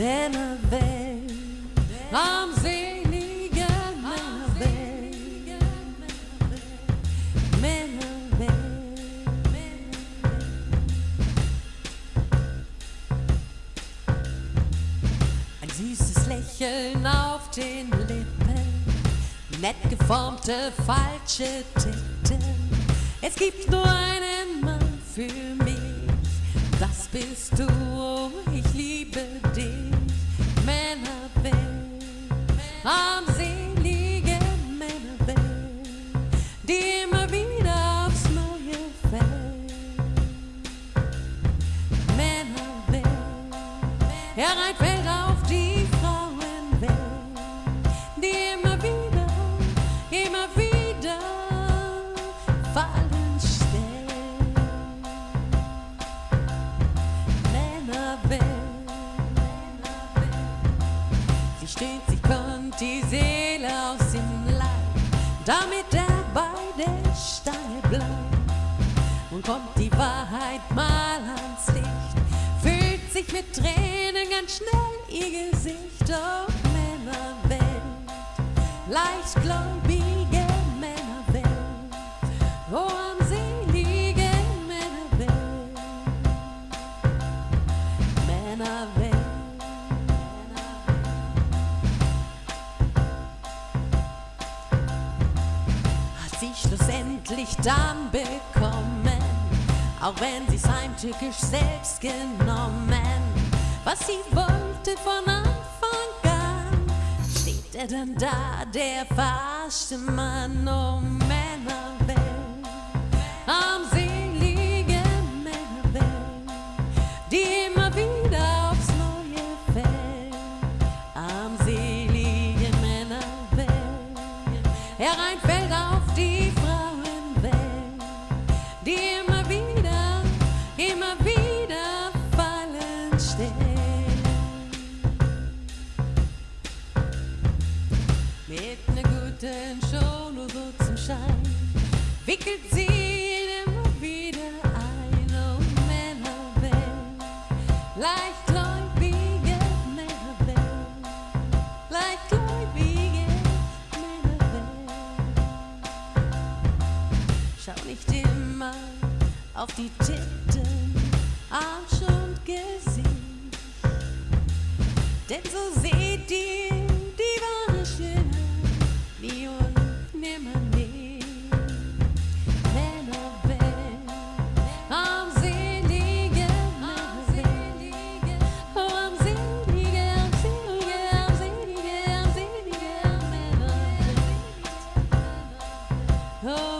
Männerwelt, armselige Männerwelt, Männerwelt. Ein süßes Lächeln auf den Lippen, nett geformte falsche Titten. Es gibt nur einen Mann für mich, das bist du, oh, ich hereinfällt auf die Frauenwelt, die immer wieder, immer wieder fallen stellt. Männerwelt, sie stöhnt, sie kommt die Seele aus dem Leib, damit er bei der Stange bleibt. Und kommt die Wahrheit mal ans Licht, fühlt sich mit Tränen schnell ihr Gesicht. Oh, Männerwelt, leichtgläubige Männerwelt, oh, armselige Männerwelt, Männerwelt. hat sie schlussendlich dann bekommen, auch wenn sie's heimtückisch selbst genommen. Was sie wollte von Anfang an, steht er dann da, der verarschte Mann, oh Männerwelt, armselige Männerwelt, die immer wieder aufs Neue fällt, armselige Männerwelt hereinfällt guten Show nur so zum Schein, wickelt sie ihn immer wieder ein, oh Männerwelt, leichtgläubige Männerwelt, leichtgläubige Männerwelt. Schau nicht immer auf die Titten, Arsch und Gesicht, denn so sehen Oh.